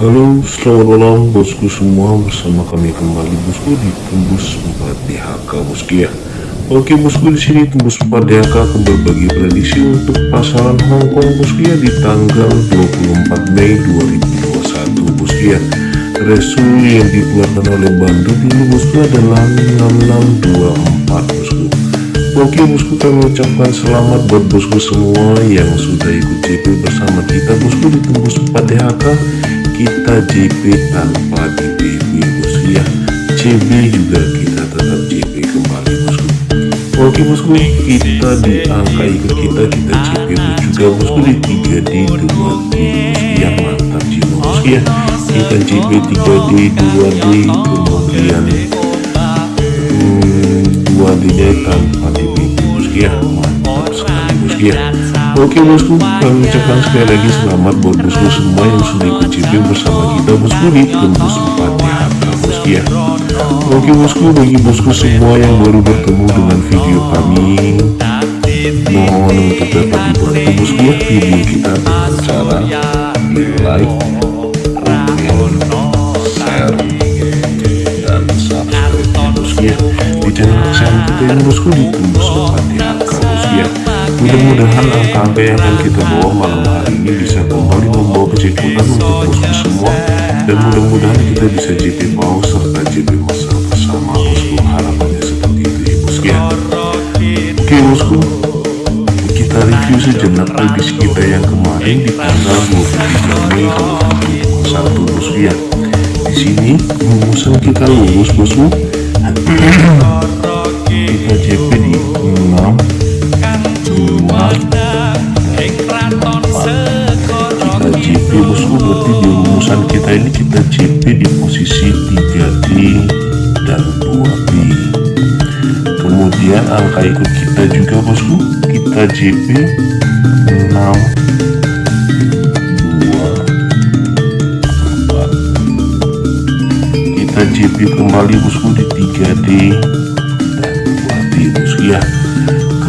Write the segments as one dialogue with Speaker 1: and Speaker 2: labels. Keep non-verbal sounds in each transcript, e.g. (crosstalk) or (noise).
Speaker 1: Halo, selamat malam bosku semua bersama kami kembali bosku di Tembus 4 DHK bosku ya. Oke bosku di sini Tembus 4 DHK akan berbagi prediksi untuk pasaran Hongkong bosku ya di tanggal 24 Mei 2021 bosku ya. Resu yang dikeluarkan oleh Bandu ini bosku adalah 6624 bosku. Oke bosku kami ucapkan selamat buat bosku semua yang sudah ikut JP bersama kita bosku di Tembus 4 DHK kita JP tanpa DPB bosku ya CB juga kita tetap JP kembali bosku. Oke bosku kita di angka ikut kita kita JP juga bosku di 3D 2D bosku ya mantap jiwa bosku ya kita JP 3D 2D kemudian hmm, 2D nya tanpa DPB bosku ya mantap sekali bosku ya Oke bosku, kami ucapkan sekali lagi selamat buat bosku semua yang sudah ikut CP bersama kita bosku di tembus 4 DHK bosku ya. Oke bosku, bagi bosku semua yang baru bertemu dengan video kami Mohon untuk dapat dibantu bosku ya. Video kita dengan cara di like, bosku ya. Di channel kesayangan kita yang bosku di tembus 4 DHK bosku ya Mudah-mudahan angka-angka yang akan kita bawa malam hari ini bisa kembali membawa kejutan untuk bosku semua. Dan mudah-mudahan kita bisa JP mau serta JP masal bersama. Bosku harapannya seperti itu ya bosku ya. Oke bosku. Kita review sejenak prediksi kita yang kemarin di tanggal 23 Mei 2021 bosku ya. Di sini rumusan kita lulus bosku. (clears throat) Kita JP di 6 kita JP bosku berarti di rumusan kita ini kita JP di posisi 3D dan 2B kemudian angka ikut kita juga bosku kita JP 6 2 4 kita JP kembali bosku di 3D dan 2B bosku ya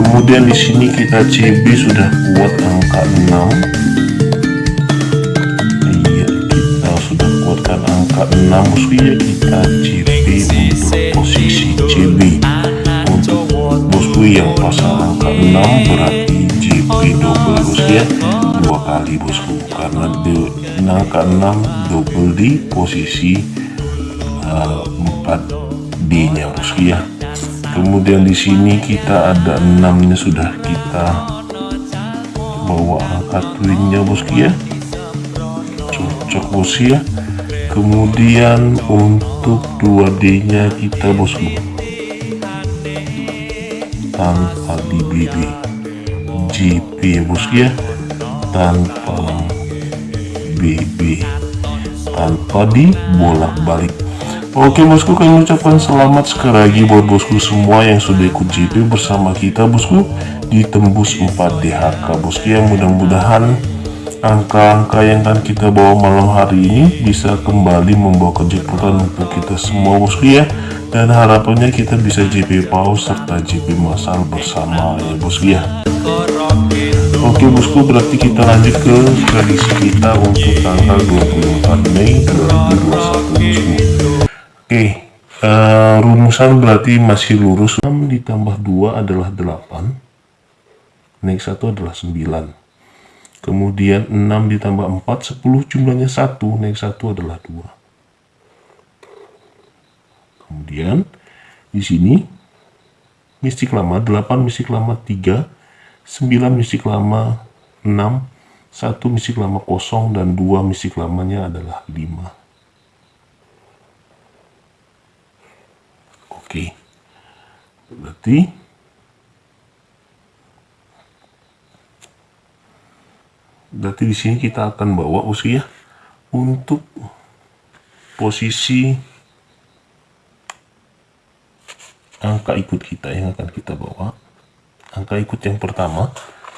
Speaker 1: kemudian di sini kita CB sudah kuat angka 6 iya kita sudah kuatkan angka 6 bosku ya kita CB untuk posisi CB untuk bosku yang pasang angka 6 berarti JP double ya. Dua kali bosku karena di angka 6 double di posisi uh, 4D nya bosku ya kemudian di sini kita ada enamnya sudah kita bawa angka twinnya bosku ya. Cocok bosku ya. Kemudian untuk 2D nya kita bosku tanpa di BB GP ya ya. Tanpa BB tanpa di bolak balik Oke bosku kami ucapkan selamat sekali lagi buat bosku semua yang sudah ikut JP bersama kita bosku di tembus 4 DHK bosku yang mudah-mudahan angka-angka yang akan kita bawa malam hari ini bisa kembali membawa kejutan untuk kita semua bosku ya. Dan harapannya kita bisa JP pause serta JP masal bersama ya bosku ya. Oke bosku berarti kita lanjut ke prediksi kita untuk tanggal 24 Mei 2021 bosku Oke, uh, rumusan berarti masih lurus. 6 ditambah 2 adalah 8. Naik 1 adalah 9. Kemudian 6 ditambah 4, 10 jumlahnya 1. Naik 1 adalah 2. Kemudian di sini mistik lama 8 mistik lama 3, 9 mistik lama 6, 1 mistik lama kosong dan 2 mistik lamanya adalah 5. Oke. Berarti Berarti di sini kita akan bawa usia untuk posisi angka ikut kita yang akan kita bawa. Angka ikut yang pertama,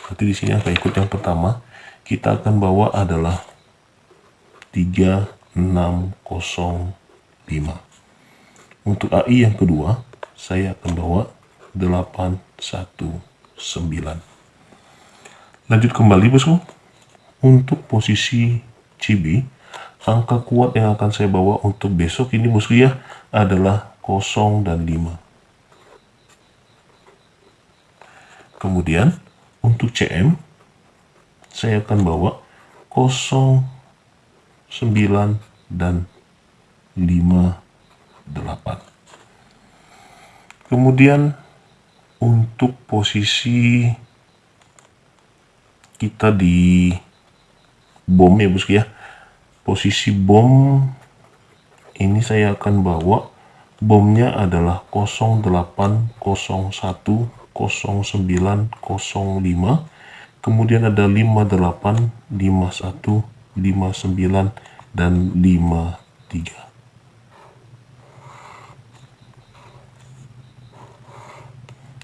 Speaker 1: berarti di sini angka ikut yang pertama kita akan bawa adalah 3605. Untuk AI yang kedua, saya akan bawa 819. Lanjut kembali bosku. Untuk posisi CB angka kuat yang akan saya bawa untuk besok ini bosku ya adalah 0 dan 5 kemudian untuk CM saya akan bawa 0 9 dan 5 8 kemudian untuk posisi kita di bom ya bosku ya. Posisi bom ini saya akan bawa. Bomnya adalah 0801 0905 kemudian ada 58 51 59 dan 53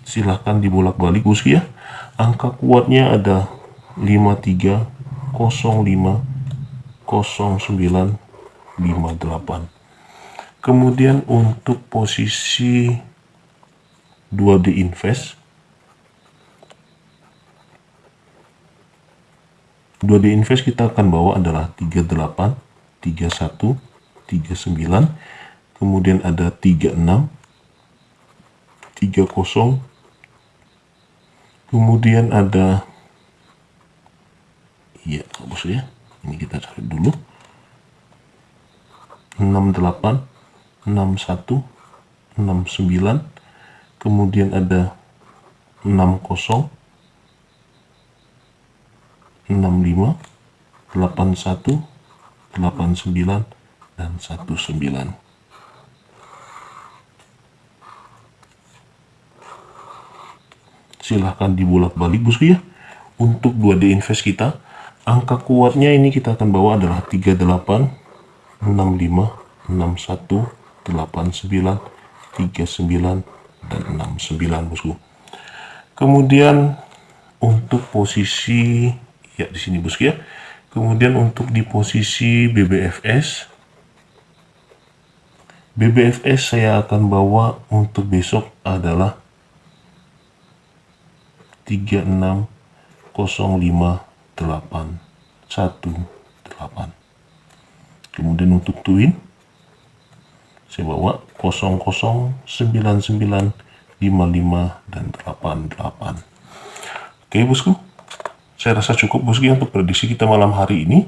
Speaker 1: silahkan dibolak-balik bosku ya. Angka kuatnya ada 53 05 0958 kemudian untuk posisi 2D invest 2D invest kita akan bawa adalah 38 31 39 kemudian ada 36 30 kemudian ada iya bagus ya ini kita cari dulu. 68 61 69 kemudian ada 60 65 81 89 dan 19 silahkan dibulak balik bosku ya untuk 2D invest kita angka kuatnya ini kita akan bawa adalah 38 65 61 89 39 dan 69 bosku kemudian untuk posisi ya di sini bosku ya kemudian untuk di posisi BBFS BBFS saya akan bawa untuk besok adalah 3605 8 1 8 kemudian untuk twin saya bawa 0099 55 dan 88 oke bosku. Saya rasa cukup bosku untuk prediksi kita malam hari ini